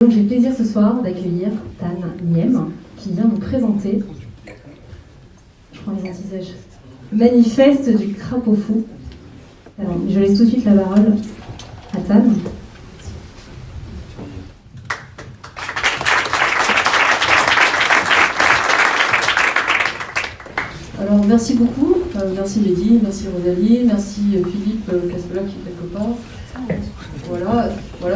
Donc j'ai le plaisir ce soir d'accueillir Tan Niem, qui vient nous présenter, je prends les antisèches, manifeste du crapaud fou. Alors, je laisse tout de suite la parole à Tan. Alors merci beaucoup, Euh, merci Mehdi, merci Rosalie, merci euh, Philippe euh, qui est quelque part.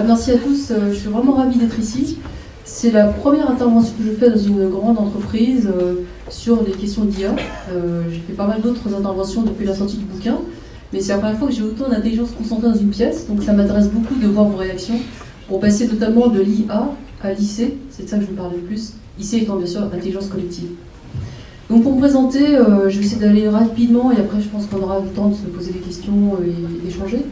Merci à tous, Euh, je suis vraiment ravie d'être ici. C'est la première intervention que je fais dans une grande entreprise euh, sur les questions d'IA. Euh, j'ai fait pas mal d'autres interventions depuis la sortie du bouquin, mais c'est la première fois que j'ai autant d'intelligence concentrée dans une pièce, donc ça m'intéresse beaucoup de voir vos réactions pour passer notamment de l'IA à l'IC, c'est de ça que je vous parle le plus, IC étant bien sûr intelligence collective. Donc pour me présenter, je vais essayer d'aller rapidement et après je pense qu'on aura le temps de se poser des questions et d'échanger.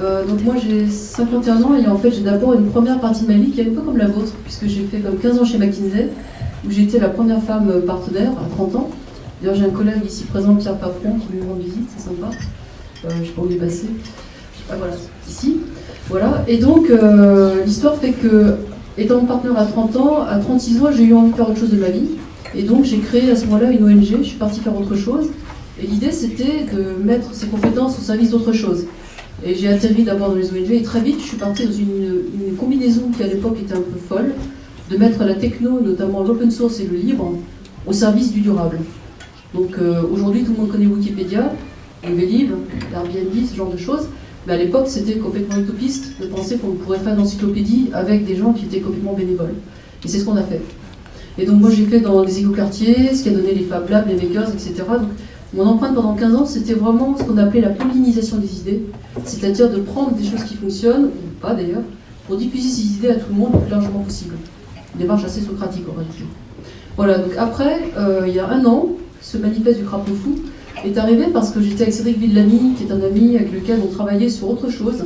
Euh, donc moi j'ai 51 ans et en fait j'ai d'abord une première partie de ma vie qui est un peu comme la vôtre, puisque j'ai fait comme 15 ans chez McKinsey, où j'ai été la première femme partenaire à 30 ans. D'ailleurs j'ai un collègue ici présent, Pierre Papron, qui me rend visite, c'est sympa. Euh, je sais pas où il est passé. Ah voilà, ici. Voilà, et donc euh, l'histoire fait que, étant partenaire à 30 ans, à 36 ans j'ai eu envie de faire autre chose de ma vie. Et donc j'ai créé à ce moment-là une ONG, je suis partie faire autre chose. Et l'idée c'était de mettre ces compétences au service d'autre chose. Et j'ai atterri d'abord dans les ONG et très vite je suis partie dans une, combinaison qui à l'époque était un peu folle, de mettre la techno, notamment l'open source et le libre, au service du durable. Donc euh, aujourd'hui tout le monde connaît Wikipédia, Vélib, l'Airbnb, ce genre de choses. Mais à l'époque c'était complètement utopiste de penser qu'on pourrait faire une avec des gens qui étaient complètement bénévoles. Et c'est ce qu'on a fait. Et donc moi j'ai fait dans les écoquartiers, ce qui a donné les Fab Labs, les Makers, etc. mon empreinte pendant 15 ans, c'était vraiment ce qu'on appelait la pollinisation des idées, c'est-à-dire de prendre des choses qui fonctionnent, ou pas d'ailleurs, pour diffuser ces idées à tout le monde le plus largement possible. Une démarche assez socratique en réalité. Voilà, donc après, euh, il y a un an, ce manifeste du crapaud fou est arrivé parce que j'étais avec Cédric Villani, qui est un ami avec lequel on travaillait sur autre chose.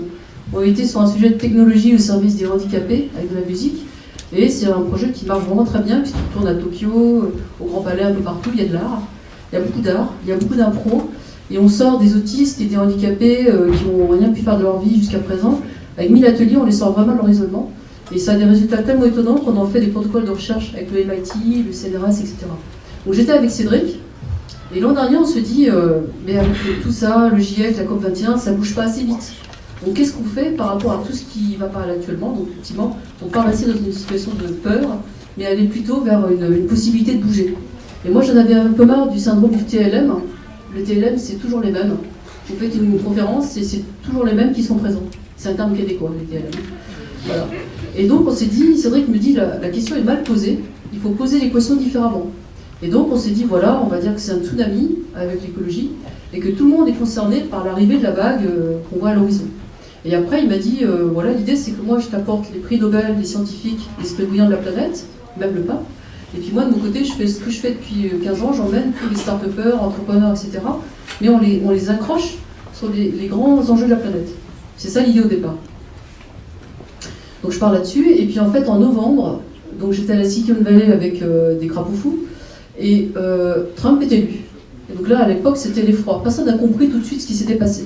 On était sur un sujet de technologie au service des handicapés, avec de la musique. Et c'est un projet qui marche vraiment très bien, puisqu'il tourne à Tokyo, au Grand Palais, un peu partout, il y a de l'art. Il y a beaucoup d'art, il y a beaucoup d'impro. Et on sort des autistes et des handicapés euh, qui n'ont rien pu faire de leur vie jusqu'à présent. Avec 1000 ateliers, on les sort vraiment de leur isolement. Et ça a des résultats tellement étonnants qu'on en fait des protocoles de recherche avec le MIT, le CNRS, etc. Donc j'étais avec Cédric. Et l'an dernier, on se dit, euh, mais avec tout ça, le GIEC, la COP21, ça bouge pas assez vite. Donc qu'est-ce qu'on fait par rapport à tout ce qui va pas actuellement? Donc effectivement, on part rester dans une situation de peur, mais aller plutôt vers une possibilité de bouger. Et moi j'en avais un peu marre du syndrome du TLM. Le TLM, c'est toujours les mêmes. Vous faites une conférence et c'est toujours les mêmes qui sont présents. C'est un terme québécois, le TLM. Et donc on s'est dit, Cédric me dit, la, question est mal posée, il faut poser l'équation différemment. Et donc on s'est dit, voilà, on va dire que c'est un tsunami avec l'écologie, et que tout le monde est concerné par l'arrivée de la vague euh, qu'on voit à l'horizon. Et après, il m'a dit, euh, voilà, l'idée c'est que moi je t'apporte les prix Nobel des scientifiques, l'esprit bouillant de la planète, même le pape. Et puis moi, de mon côté, je fais ce que je fais depuis 15 ans, j'emmène tous les start-upers, entrepreneurs, etc. Mais on les, on les accroche sur les, grands enjeux de la planète. C'est ça l'idée au départ. Donc je parle là-dessus. Et puis en fait, en novembre, donc j'étais à la Silicon Valley avec euh, des crapauds et euh, Trump était élu. Et donc là, à l'époque, c'était l'effroi. Personne n'a compris tout de suite ce qui s'était passé.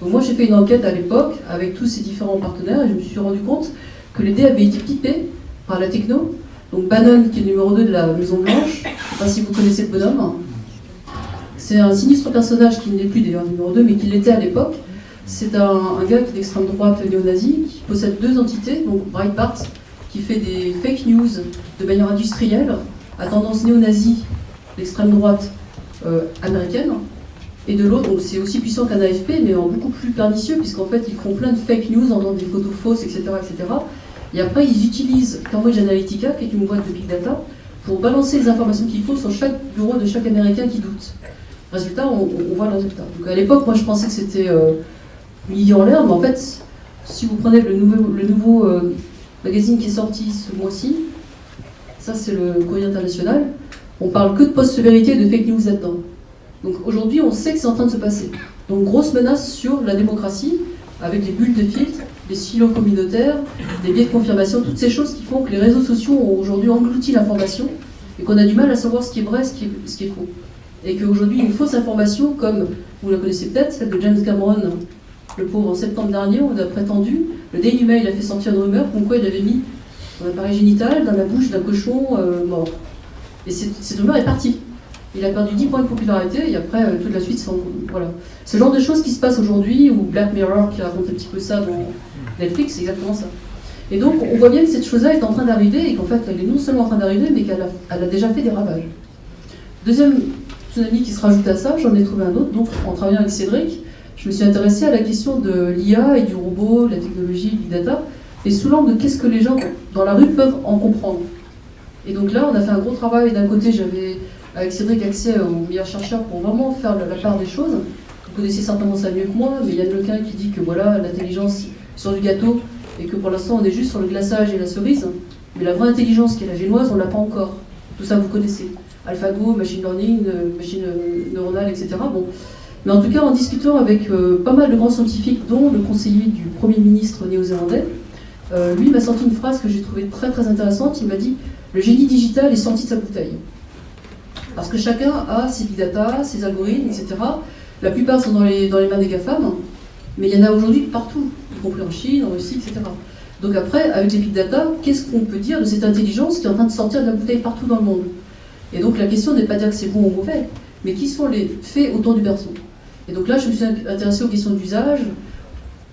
Donc moi, j'ai fait une enquête à l'époque avec tous ces différents partenaires, et je me suis rendu compte que les dés avaient été pipés par la techno. Donc Bannon, qui est le numéro 2 de la Maison Blanche, je ne sais pas si vous connaissez le bonhomme. C'est un sinistre personnage qui n'est plus d'ailleurs numéro 2, mais qui l'était à l'époque. C'est un, gars d'extrême droite néo-nazi, qui possède deux entités, donc Breitbart, qui fait des fake news de manière industrielle, à tendance néo-nazie, l'extrême droite euh, américaine, et de l'autre, c'est aussi puissant qu'un AFP, mais en beaucoup plus pernicieux, puisqu'en fait ils font plein de fake news en donnant des photos fausses, etc. etc. Et après, ils utilisent Cambridge Analytica, qui est une boîte de big data, pour balancer les informations qu'il faut sur chaque bureau de chaque Américain qui doute. Résultat, on, voit le résultat. Donc à l'époque, moi je pensais que c'était euh, idée en l'air, mais en fait, si vous prenez le nouveau, le nouveau euh, magazine qui est sorti ce mois-ci, ça c'est le courrier international, on parle que de post-vérité et de fake news là-dedans. Donc aujourd'hui, on sait que c'est en train de se passer. Donc grosse menace sur la démocratie, avec des bulles de filtre, des silos communautaires, des biais de confirmation, toutes ces choses qui font que les réseaux sociaux ont aujourd'hui englouti l'information et qu'on a du mal à savoir ce qui est vrai, ce qui est, ce qui est faux. Et qu'aujourd'hui, une fausse information, comme vous la connaissez peut-être, celle de James Cameron, le pauvre, en septembre dernier, on a prétendu, le Daily Mail a fait sortir une rumeur comme quoi il avait mis un appareil génital dans la bouche d'un cochon euh, mort. Et cet humeur est parti. Il a perdu 10 points de popularité et après, euh, toute la suite, sans, voilà. Ce genre de choses qui se passent aujourd'hui, ou Black Mirror qui raconte un petit peu ça dans Netflix, c'est exactement ça. Et donc, on voit bien que cette chose-là est en train d'arriver et qu'en fait, elle est non seulement en train d'arriver, mais qu'elle a, déjà fait des ravages. Deuxième tsunami qui se rajoute à ça, j'en ai trouvé un autre. Donc, en travaillant avec Cédric, je me suis intéressée à la question de l'IA et du robot, de la technologie, Big Data, et sous l'angle de qu'est-ce que les gens dans la rue peuvent en comprendre. Et donc là, on a fait un gros travail. D'un côté, j'avais avec Cédric accès aux meilleurs chercheurs pour vraiment faire la part des choses. Vous connaissez certainement ça mieux que moi, mais il y a quelqu'un qui dit que voilà, l'intelligence sur du gâteau, et que pour l'instant on est juste sur le glaçage et la cerise. Mais la vraie intelligence qui est la génoise, on ne l'a pas encore. Tout ça, vous connaissez. AlphaGo, machine learning, euh, machine euh, neuronale, etc. Bon. Mais en tout cas, en discutant avec euh, pas mal de grands scientifiques, dont le conseiller du Premier ministre néo-zélandais, lui m'a sorti une phrase que j'ai trouvée très très intéressante. Il m'a dit Le génie digital est sorti de sa bouteille. Parce que chacun a ses big data, ses algorithmes, etc. La plupart sont dans les, dans les mains des GAFAM, mais il y en a aujourd'hui partout, y compris en Chine, en Russie, etc. Donc après, avec les big data, qu'est-ce qu'on peut dire de cette intelligence qui est en train de sortir de la bouteille partout dans le monde? Et donc la question n'est pas de dire que c'est bon ou mauvais, mais qui sont les faits autour du berceau? Et donc là, je me suis intéressée aux questions d'usage,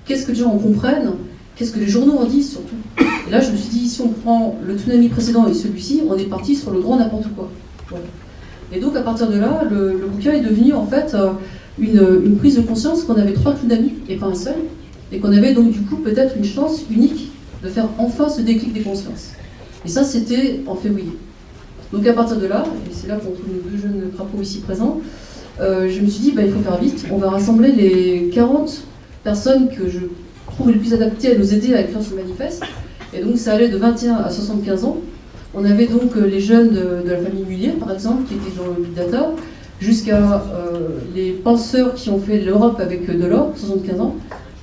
qu'est-ce que les gens en comprennent, qu'est-ce que les journaux en disent surtout? Et là, je me suis dit, si on prend le tsunami précédent et celui-ci, on est parti sur le grand n'importe quoi. Et donc à partir de là, le, bouquin est devenu en fait euh, une, prise de conscience qu'on avait trois tsunamis et pas un seul, et qu'on avait donc du coup peut-être une chance unique de faire enfin ce déclic des consciences. Et ça, c'était en février. Donc à partir de là, et c'est là qu'on trouve nos deux jeunes crapauds ici présents, euh, je me suis dit, bah, il faut faire vite, on va rassembler les 40 personnes que je trouve les plus adaptées à nous aider à écrire ce manifeste. Et donc ça allait de 21 à 75 ans. On avait donc euh, les jeunes de, la famille Mullier, par exemple, qui étaient dans le Big Data, jusqu'à euh, les penseurs qui ont fait l'Europe avec euh, Delors, 75 ans.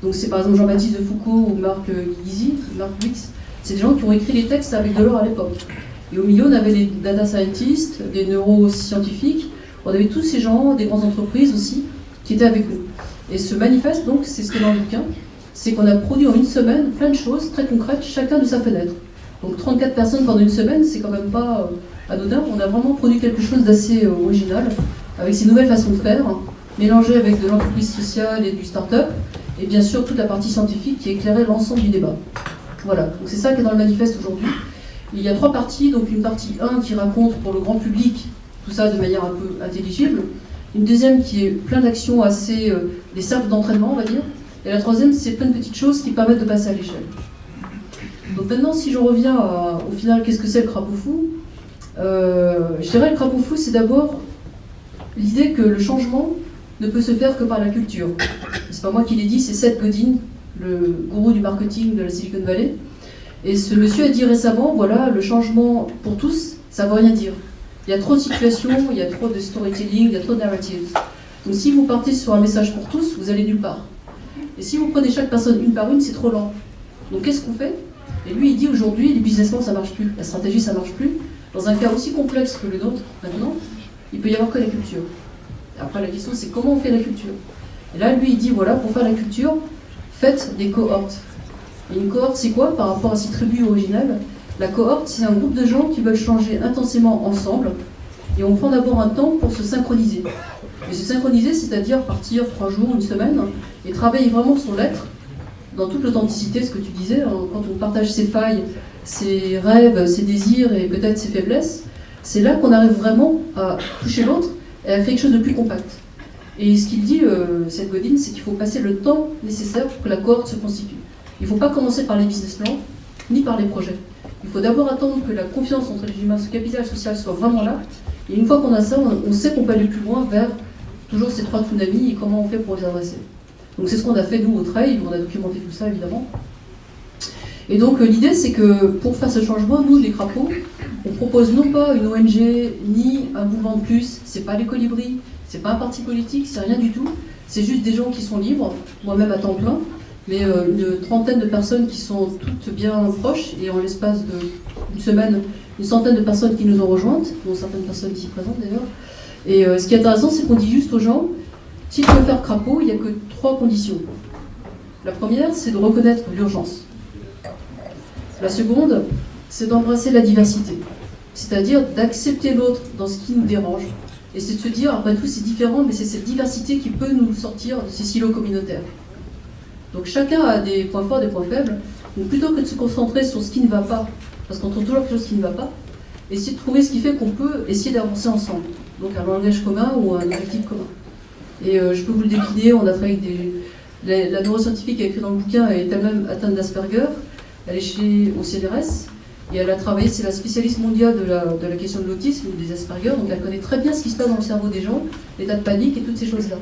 Donc c'est par exemple Jean-Baptiste de Foucault ou Marc Guizy, Marc Wix. C'est des gens qui ont écrit les textes avec Delors à l'époque. Et au milieu, on avait les data scientists, des neuroscientifiques, on avait tous ces gens, des grandes entreprises aussi, qui étaient avec nous. Et ce manifeste, donc, c'est ce qui est dans le bouquin, c'est qu'on a produit en une semaine plein de choses très concrètes, chacun de sa fenêtre. Donc 34 personnes pendant une semaine, c'est quand même pas euh, anodin. On a vraiment produit quelque chose d'assez euh, original, avec ces nouvelles façons de faire, mélangées avec de l'entreprise sociale et du start-up, et bien sûr toute la partie scientifique qui éclairait l'ensemble du débat. Voilà, donc c'est ça qui est dans le manifeste aujourd'hui. Il y a trois parties, donc une partie 1 qui raconte pour le grand public tout ça de manière un peu intelligible, une deuxième qui est plein d'actions assez, euh, des cercles d'entraînement on va dire, et la troisième c'est plein de petites choses qui permettent de passer à l'échelle. Donc maintenant, si je reviens au final, qu'est-ce que c'est le crapaud fou euh, Je dirais le crapaud fou, c'est d'abord l'idée que le changement ne peut se faire que par la culture. C'est pas moi qui l'ai dit, c'est Seth Godin, le gourou du marketing de la Silicon Valley. Et ce monsieur a dit récemment, voilà, le changement pour tous, ça ne veut rien dire. Il y a trop de situations, il y a trop de storytelling, il y a trop de narratives. Donc si vous partez sur un message pour tous, vous allez nulle part. Et si vous prenez chaque personne une par une, c'est trop lent. Donc qu'est-ce qu'on fait? Et lui, il dit aujourd'hui, les business plans, ça marche plus. La stratégie, ça marche plus. Dans un cas aussi complexe que le nôtre, maintenant, il peut y avoir que la culture. Après, la question, c'est comment on fait la culture Et là, lui, il dit, voilà, pour faire la culture, faites des cohortes. Et une cohorte, c'est quoi par rapport à ces tribus originales? La cohorte, c'est un groupe de gens qui veulent changer intensément ensemble. Et on prend d'abord un temps pour se synchroniser. Et se synchroniser, c'est-à-dire partir trois jours, une semaine, et travailler vraiment sur l'être dans toute l'authenticité, ce que tu disais, hein, quand on partage ses failles, ses rêves, ses désirs et peut-être ses faiblesses, c'est là qu'on arrive vraiment à toucher l'autre et à créer quelque chose de plus compact. Et ce qu'il dit, euh, cette Godin, c'est qu'il faut passer le temps nécessaire pour que la cohorte se constitue. Il ne faut pas commencer par les business plans, ni par les projets. Il faut d'abord attendre que la confiance entre les humains, ce capital social soit vraiment là. Et une fois qu'on a ça, on, sait qu'on peut aller plus loin vers toujours ces trois tsunamis et comment on fait pour les adresser. Donc c'est ce qu'on a fait nous au trail, on a documenté tout ça évidemment. Et donc euh, l'idée c'est que pour faire ce changement, nous les crapauds, on propose non pas une ONG ni un mouvement de plus, c'est pas les colibris, c'est pas un parti politique, c'est rien du tout, c'est juste des gens qui sont libres, moi-même à temps plein, mais euh, une trentaine de personnes qui sont toutes bien proches, et en l'espace d'une semaine, une centaine de personnes qui nous ont rejointes, dont certaines personnes ici présentes d'ailleurs. Et euh, ce qui est intéressant, c'est qu'on dit juste aux gens, si tu veux faire crapaud, il n'y a que trois conditions. La première, c'est de reconnaître l'urgence. La seconde, c'est d'embrasser la diversité. C'est-à-dire d'accepter l'autre dans ce qui nous dérange. Et c'est de se dire, après tout, c'est différent, mais c'est cette diversité qui peut nous sortir de ces silos communautaires. Donc chacun a des points forts, des points faibles. Donc plutôt que de se concentrer sur ce qui ne va pas, parce qu'on trouve toujours quelque chose qui ne va pas, essayer de trouver ce qui fait qu'on peut essayer d'avancer ensemble. Donc un langage commun ou un objectif commun. Et euh, je peux vous le décliner, on a travaillé avec des... La, la neuroscientifique qui a écrit dans le bouquin est elle-même atteinte d'Asperger. Elle est chez au CNRS et elle a travaillé, c'est la spécialiste mondiale de la, question de l'autisme ou des Asperger, donc elle connaît très bien ce qui se passe dans le cerveau des gens, l'état de panique et toutes ces choses-là.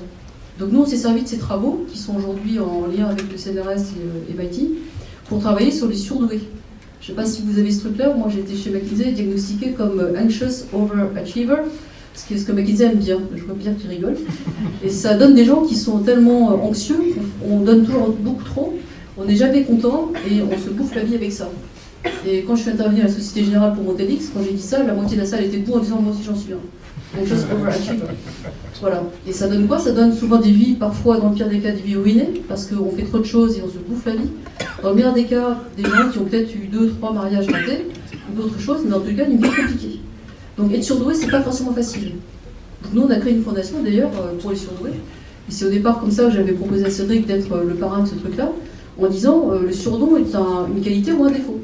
Donc nous, on s'est servi de ces travaux, qui sont aujourd'hui en lien avec le CNRS et, et MIT, pour travailler sur les surdoués. Je ne sais pas si vous avez ce truc-là, moi j'ai été chez McKinsey diagnostiqué comme anxious overachiever, ce que, ce que McKinsey aime bien, je vois bien qu'il rigole. Et ça donne des gens qui sont tellement anxieux, on donne toujours beaucoup trop, on n'est jamais content et on se bouffe la vie avec ça. Et quand je suis intervenue à la Société Générale pour mon quand j'ai dit ça, la moitié de la salle était debout en disant moi aussi j'en suis un. Anxious overachiever. Voilà. Et ça donne quoi? Ça donne souvent des vies, parfois dans le pire des cas, des vies ruinées, parce qu'on fait trop de choses et on se bouffe la vie. Dans le meilleur des cas, des gens qui ont peut-être eu deux, trois mariages ratés, ou d'autres choses, mais en tout cas, une vie compliquée. Donc être surdoué, c'est pas forcément facile. Donc nous, on a créé une fondation d'ailleurs euh, pour les surdoués. Et c'est au départ comme ça que j'avais proposé à Cédric d'être euh, le parrain de ce truc-là, en disant euh, le surdon est un, une qualité ou un défaut.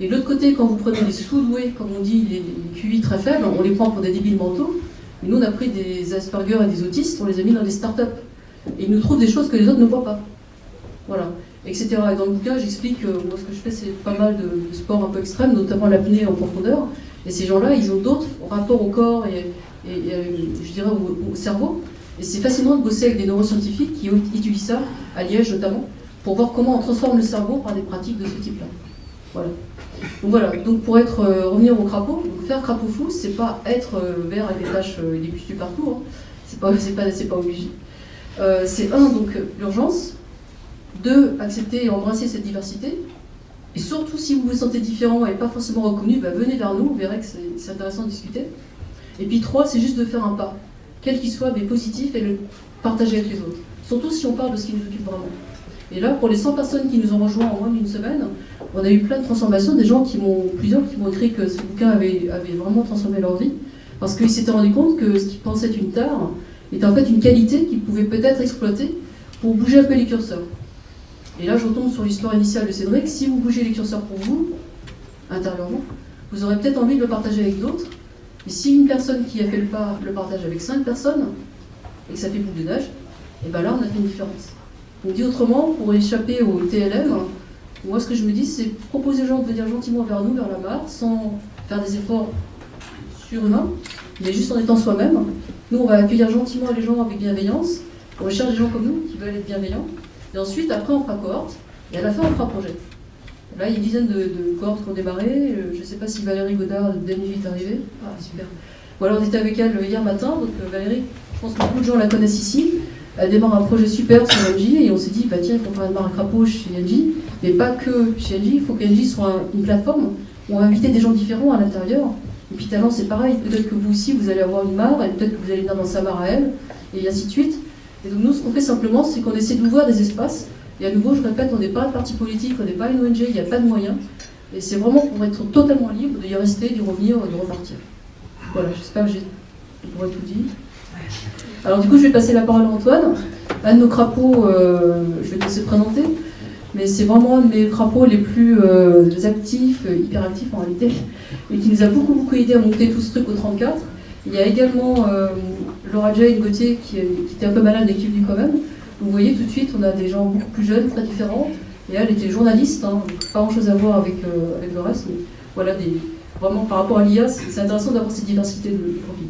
Et de l'autre côté, quand vous prenez les sous-doués, comme on dit, les, QI très faibles, on les prend pour des débiles mentaux. Et nous, on a pris des Asperger et des autistes, on les a mis dans des startups. Et ils nous trouvent des choses que les autres ne voient pas. Voilà, etc. Et dans le bouquin, j'explique que moi, ce que je fais, c'est pas mal de, de sports un peu extrêmes, notamment l'apnée en profondeur. Et ces gens-là, ils ont d'autres rapports au corps et, et je dirais au, au cerveau. Et c'est fascinant de bosser avec des neuroscientifiques qui utilisent ça, à Liège notamment, pour voir comment on transforme le cerveau par des pratiques de ce type-là. Voilà. Donc pour être, euh, revenir au crapaud, faire crapaud fou, c'est pas être euh, vert avec des taches euh, et des pustules partout, hein. c'est pas, pas, pas obligé. C'est un, donc l'urgence, deux, accepter et embrasser cette diversité, et surtout si vous vous sentez différent et pas forcément reconnu, bah, venez vers nous, vous verrez que c'est intéressant de discuter. Et puis trois, c'est juste de faire un pas, quel qu'il soit, mais positif, et le partager avec les autres. Surtout si on parle de ce qui nous occupe vraiment. Et là, pour les 100 personnes qui nous ont rejoints en moins d'une semaine, on a eu plein de transformations, des gens qui m'ont, plusieurs qui m'ont écrit que ce bouquin avait, vraiment transformé leur vie, parce qu'ils s'étaient rendus compte que ce qu'ils pensaient être une tare était en fait une qualité qu'ils pouvaient peut-être exploiter pour bouger un peu les curseurs. Et là, je retombe sur l'histoire initiale de Cédric. Si vous bougez les curseurs pour vous, intérieurement, vous aurez peut-être envie de le partager avec d'autres. Et si une personne qui a fait le pas le partage avec cinq personnes, et que ça fait boule de neige, et bien là, on a fait une différence. Dit autrement, pour échapper au TLM, moi ce que je me dis, c'est proposer aux gens de venir gentiment vers nous, vers la mare, sans faire des efforts surhumains, mais juste en étant soi-même. Nous, on va accueillir gentiment les gens avec bienveillance. On recherche des gens comme nous qui veulent être bienveillants. Et ensuite, après, on fera cohorte. Et à la fin, on fera projet. Là, il y a une dizaine de, de cohortes qui ont démarré. Euh, Je ne sais pas si Valérie Godard de DNJ est arrivée. Ah, super. Voilà, on était avec elle hier matin. Donc, euh, Valérie, je pense que beaucoup de gens la connaissent ici. Elle démarre un projet super sur NJ et on s'est dit, bah tiens, il faut faire un crapaud chez NJ. Mais pas que chez NJ, il faut que soit un- une plateforme où on va inviter des gens différents à l'intérieur. Et puis Talent, c'est pareil. Peut-être que vous aussi, vous allez avoir une mare, et peut-être que vous allez dans sa à elle, et ainsi de suite. Et donc nous, ce qu'on fait simplement, c'est qu'on essaie d'ouvrir des espaces. Et à nouveau, je répète, on n'est pas un parti politique, on n'est pas une ONG, il n'y a pas de moyens. Et c'est vraiment pour être totalement libre d'y rester, d'y revenir, de repartir. Voilà, j'espère que j'ai tout dit. Alors du coup, je vais passer la parole à Antoine. Un de nos crapauds, euh, je vais te laisser te présenter, mais c'est vraiment un de mes crapauds les plus euh, actifs, euh, hyper actifs en réalité, et qui nous a beaucoup beaucoup aidé à monter tout ce truc au 34. Il y a également euh, Laura Jane Gauthier qui, qui était un peu malade et qui est venue quand même. Vous voyez tout de suite, on a des gens beaucoup plus jeunes, très différents. Et elle était journaliste, hein, pas grand chose à voir avec, avec le reste, mais voilà, des, vraiment par rapport à l'IA, c'est intéressant d'avoir cette diversité de, de profils.